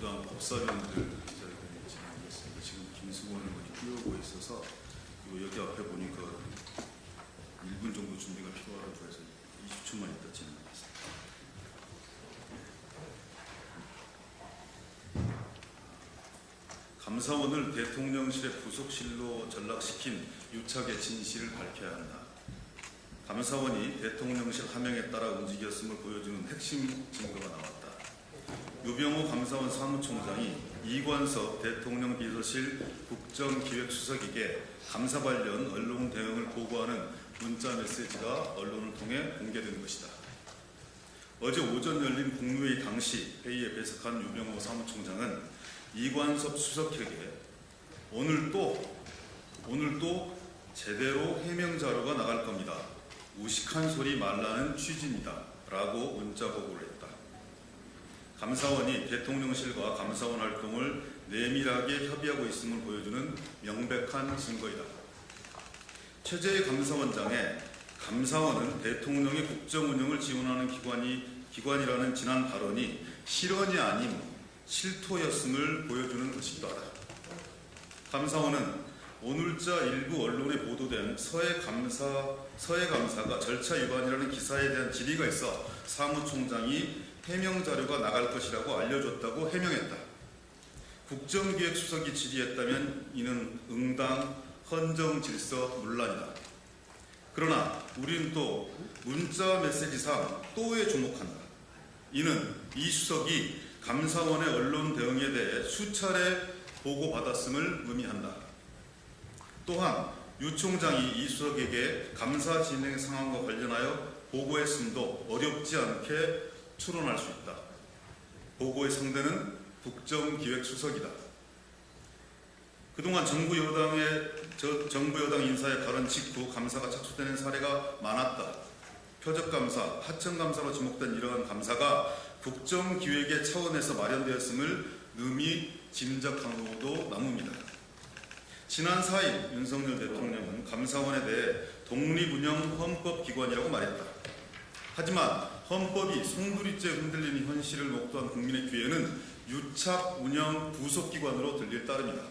그다음 법사위원들 기자회견이 진행되겠습니다. 지금 김승원을 어디 끼우고 있어서 여기 앞에 보니까 1분 정도 준비가 필요하다고 해서 20초만 있다 진행하겠습니다. 감사원을 대통령실의 부속실로 전락시킨 유착의 진실을 밝혀야 한다. 감사원이 대통령실 하명에 따라 움직였음을 보여주는 핵심 증거가 나왔다. 유병호 감사원 사무총장이 이관섭 대통령 비서실 국정기획수석에게 감사 관련 언론 대응을 보고하는 문자 메시지가 언론을 통해 공개된 것이다. 어제 오전 열린 국무회의 당시 회의에 배석한 유병호 사무총장은 이관섭 수석에게 오늘 또 오늘 또 제대로 해명 자료가 나갈 겁니다. 무식한 소리 말라는 취지입니다. 라고 문자 보고를 했다. 감사원이 대통령실과 감사원 활동을 내밀하게 협의하고 있음을 보여주는 명백한 증거이다. 최재희 감사원장의 감사원은 대통령의 국정 운영을 지원하는 기관이 기관이라는 지난 발언이 실언이 아닌 실토였음을 보여주는 것이기도 하다. 감사원은 오늘자 일부 언론에 보도된 서해 감사 서해 감사가 절차 위반이라는 기사에 대한 질의가 있어 사무총장이 해명 자료가 나갈 것이라고 알려줬다고 해명했다. 국정기획수석이 질의했다면 이는 응당 헌정 질서 문란이다. 그러나 우리는 또 문자 메시지상 또에 주목한다. 이는 이 수석이 감사원의 언론 대응에 대해 수차례 보고받았음을 의미한다. 또한 유 총장이 이 수석에게 감사 진행 상황과 관련하여 보고했음도 어렵지 않게 추론할 수 있다. 보고의 상대는 국정기획수석이다. 그동안 정부 여당의 저 정부 여당 인사의 발언 직후 감사가 착수되는 사례가 많았다. 표적감사, 하청감사로 지목된 이러한 감사가 국정기획의 차원에서 마련되었음을 능히 짐작하고도 남습니다. 지난 4일 윤석열 대통령은 감사원에 대해 독립운영 헌법기관이라고 말했다. 하지만 헌법이 송두리째 흔들리는 현실을 목도한 국민의 귀에는 유착운영 부속기관으로 들릴 따름이다.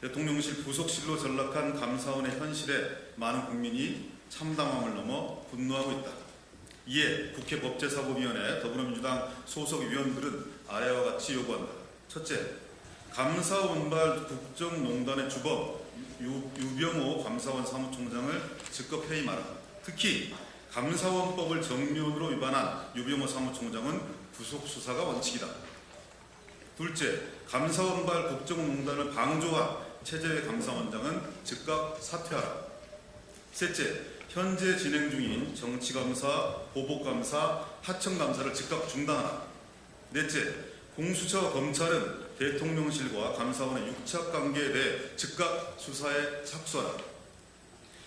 대통령실 부속실로 전락한 감사원의 현실에 많은 국민이 참담함을 넘어 분노하고 있다. 이에 국회 법제사법위원회 더불어민주당 소속 위원들은 아래와 같이 요구한다. 첫째, 감사원발 국정농단의 주범 유, 유병호 감사원 사무총장을 즉각 해임하라. 특히 감사원법을 정면으로 위반한 유병호 사무총장은 구속 수사가 원칙이다. 둘째, 감사원발 국정농단을 방조한 최재회 감사원장은 즉각 사퇴하라. 셋째, 현재 진행 중인 정치감사, 보복감사, 하청감사를 즉각 중단하라. 넷째, 공수처와 검찰은 대통령실과 감사원의 육착 관계에 대해 즉각 수사에 착수하라.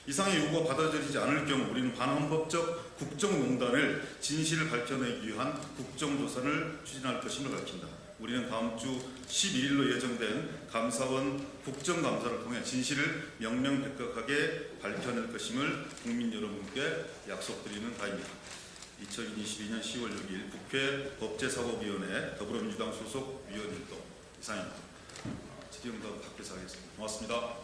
이상의 요구가 받아들이지 않을 경우 우리는 반헌법적 국정농단을 진실을 밝혀내기 위한 국정조사를 추진할 것임을 밝힌다. 우리는 다음 주 11일로 예정된 감사원 국정감사를 통해 진실을 명명백백하게 밝혀낼 것임을 국민 여러분께 약속드리는 바입니다. 2022년 10월 6일 국회 법제사법위원회 더불어민주당 소속 위원일동 이상입니다. 질의응답 답변서 하겠습니다. 고맙습니다.